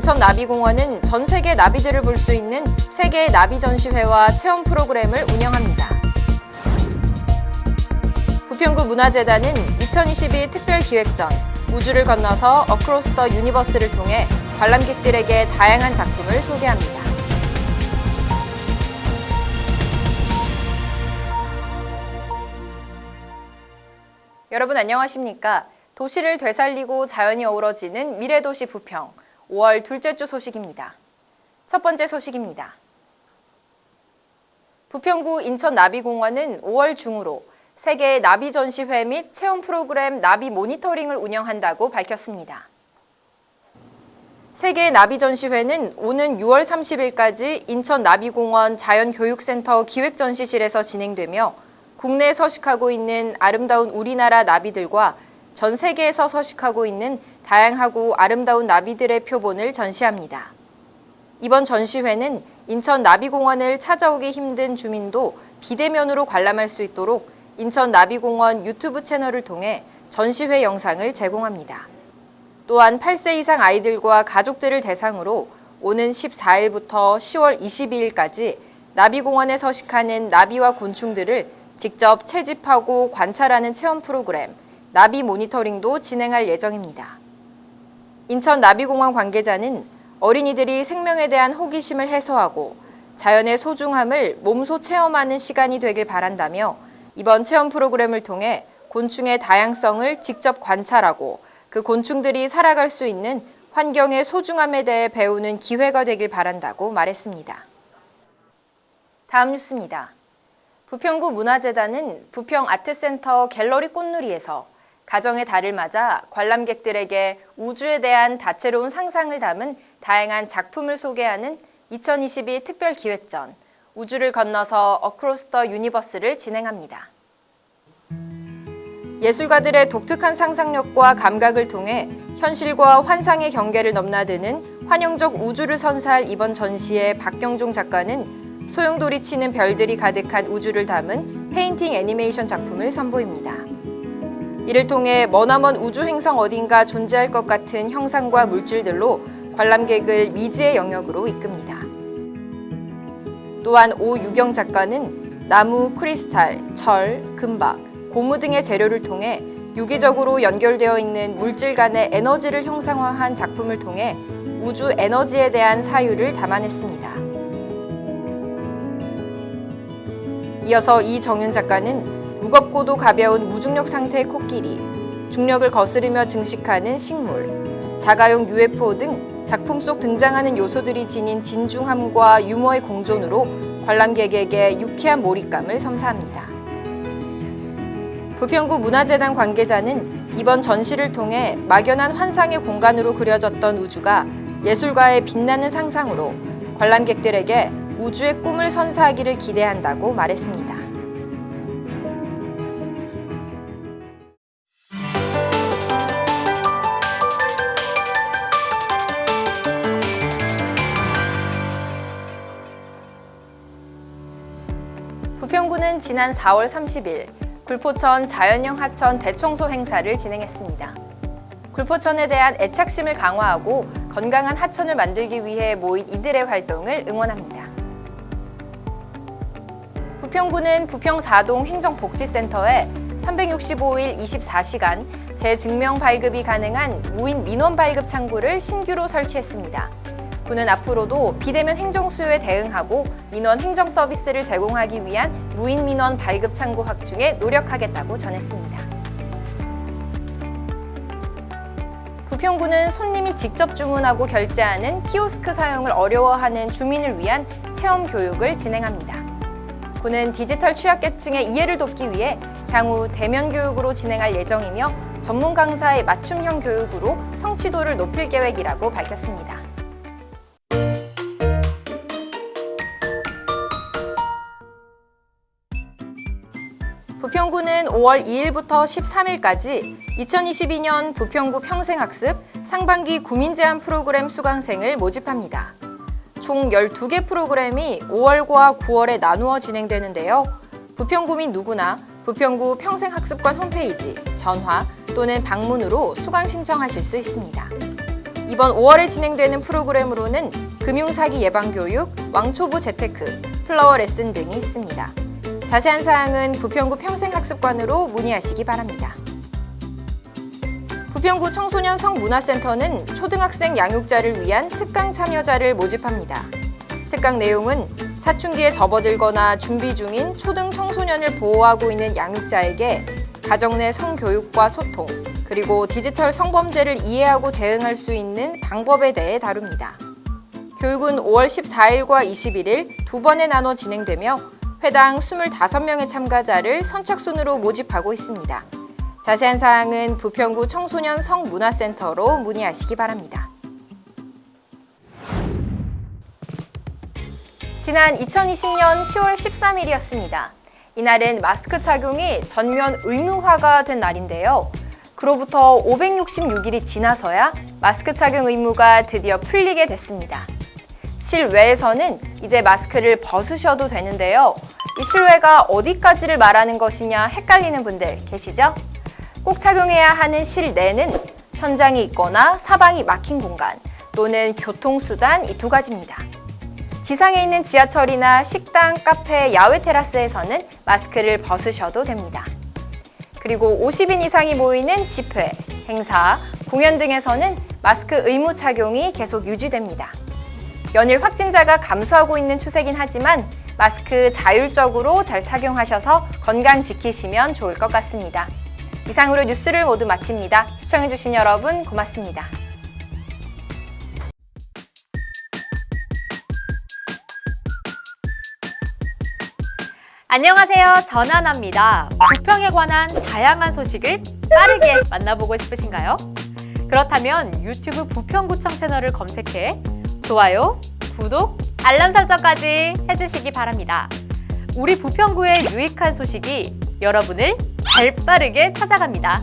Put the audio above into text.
인천나비공원은 전 세계 나비들을 볼 수 있는 세계 나비 전시회와 체험 프로그램을 운영합니다. 부평구 문화재단은 2022 특별기획전 우주를 건너서 Across the Universe를 통해 관람객들에게 다양한 작품을 소개합니다. 여러분 안녕하십니까? 도시를 되살리고 자연이 어우러지는 미래도시 부평 5월 둘째 주 소식입니다. 첫 번째 소식입니다. 부평구 인천나비공원은 5월 중으로 세계 나비 전시회 및 체험 프로그램 나비 모니터링을 운영한다고 밝혔습니다. 세계 나비 전시회는 오는 6월 30일까지 인천 나비공원 자연교육센터 기획전시실에서 진행되며 국내에 서식하고 있는 아름다운 우리나라 나비들과 전 세계에서 서식하고 있는 다양하고 아름다운 나비들의 표본을 전시합니다. 이번 전시회는 인천 나비공원을 찾아오기 힘든 주민도 비대면으로 관람할 수 있도록 인천 나비공원 유튜브 채널을 통해 전시회 영상을 제공합니다. 또한 8세 이상 아이들과 가족들을 대상으로 오는 14일부터 10월 22일까지 나비공원에 서식하는 나비와 곤충들을 직접 채집하고 관찰하는 체험 프로그램 나비 모니터링도 진행할 예정입니다. 인천 나비공원 관계자는 어린이들이 생명에 대한 호기심을 해소하고 자연의 소중함을 몸소 체험하는 시간이 되길 바란다며 이번 체험 프로그램을 통해 곤충의 다양성을 직접 관찰하고 그 곤충들이 살아갈 수 있는 환경의 소중함에 대해 배우는 기회가 되길 바란다고 말했습니다. 다음 뉴스입니다. 부평구 문화재단은 부평 아트센터 갤러리 꽃누리에서 가정의 달을 맞아 관람객들에게 우주에 대한 다채로운 상상을 담은 다양한 작품을 소개하는 2022 특별 기획전 우주를 건너서 Across the Universe를 진행합니다. 예술가들의 독특한 상상력과 감각을 통해 현실과 환상의 경계를 넘나드는 환영적 우주를 선사할 이번 전시의 박경종 작가는 소용돌이 치는 별들이 가득한 우주를 담은 painting 애니메이션 작품을 선보입니다. 이를 통해 머나먼 우주 행성 어딘가 존재할 것 같은 형상과 물질들로 관람객을 미지의 영역으로 이끕니다. 또한 오유경 작가는 나무, 크리스탈, 철, 금박, 고무 등의 재료를 통해 유기적으로 연결되어 있는 물질 간의 에너지를 형상화한 작품을 통해 우주 에너지에 대한 사유를 담아냈습니다. 이어서 이정윤 작가는 무겁고도 가벼운 무중력 상태의 코끼리, 중력을 거스르며 증식하는 식물, 자가용 UFO 등 작품 속 등장하는 요소들이 지닌 진중함과 유머의 공존으로 관람객에게 유쾌한 몰입감을 선사합니다. 부평구 문화재단 관계자는 이번 전시를 통해 막연한 환상의 공간으로 그려졌던 우주가 예술가의 빛나는 상상으로 관람객들에게 우주의 꿈을 선사하기를 기대한다고 말했습니다. 부평구는 지난 4월 30일 굴포천 자연형 하천 대청소 행사를 진행했습니다. 굴포천에 대한 애착심을 강화하고 건강한 하천을 만들기 위해 모인 이들의 활동을 응원합니다. 부평구는 부평사동 행정복지센터에 365일 24시간 재증명 발급이 가능한 무인 민원 발급 창구를 신규로 설치했습니다. 구는 앞으로도 비대면 행정 수요에 대응하고 민원 행정 서비스를 제공하기 위한 무인 민원 발급 창구 확충에 노력하겠다고 전했습니다. 부평구는 손님이 직접 주문하고 결제하는 키오스크 사용을 어려워하는 주민을 위한 체험 교육을 진행합니다. 구는 디지털 취약계층의 이해를 돕기 위해 향후 대면 교육으로 진행할 예정이며 전문 강사의 맞춤형 교육으로 성취도를 높일 계획이라고 밝혔습니다. 부평구는 5월 2일부터 13일까지 2022년 부평구 평생학습 상반기 구민제한 프로그램 수강생을 모집합니다. 총 12개 프로그램이 5월과 9월에 나누어 진행되는데요. 부평구민 누구나 부평구 평생학습관 홈페이지, 전화 또는 방문으로 수강 신청하실 수 있습니다. 이번 5월에 진행되는 프로그램으로는 금융사기 예방교육, 왕초보 재테크, 플라워 레슨 등이 있습니다. 자세한 사항은 부평구 평생학습관으로 문의하시기 바랍니다. 부평구 청소년 성문화센터는 초등학생 양육자를 위한 특강 참여자를 모집합니다. 특강 내용은 사춘기에 접어들거나 준비 중인 초등 청소년을 보호하고 있는 양육자에게 가정 내 성교육과 소통, 그리고 디지털 성범죄를 이해하고 대응할 수 있는 방법에 대해 다룹니다. 교육은 5월 14일과 21일 두 번에 나눠 진행되며 회당 25명의 참가자를 선착순으로 모집하고 있습니다. 자세한 사항은 부평구 청소년 성문화센터로 문의하시기 바랍니다. 지난 2020년 10월 13일이었습니다. 이날은 마스크 착용이 전면 의무화가 된 날인데요. 그로부터 566일이 지나서야 마스크 착용 의무가 드디어 풀리게 됐습니다. 실외에서는 이제 마스크를 벗으셔도 되는데요. 이 실외가 어디까지를 말하는 것이냐 헷갈리는 분들 계시죠? 꼭 착용해야 하는 실내는 천장이 있거나 사방이 막힌 공간 또는 교통수단 이 두 가지입니다. 지상에 있는 지하철이나 식당, 카페, 야외 테라스에서는 마스크를 벗으셔도 됩니다. 그리고 50인 이상이 모이는 집회, 행사, 공연 등에서는 마스크 의무 착용이 계속 유지됩니다. 연일 확진자가 감소하고 있는 추세긴 하지만 마스크 자율적으로 잘 착용하셔서 건강 지키시면 좋을 것 같습니다. 이상으로 뉴스를 모두 마칩니다. 시청해주신 여러분 고맙습니다. 안녕하세요. 전하나입니다. 부평에 관한 다양한 소식을 빠르게 만나보고 싶으신가요? 그렇다면 유튜브 부평구청 채널을 검색해 좋아요, 구독, 알람 설정까지 해주시기 바랍니다. 우리 부평구의 유익한 소식이 여러분을 발빠르게 찾아갑니다.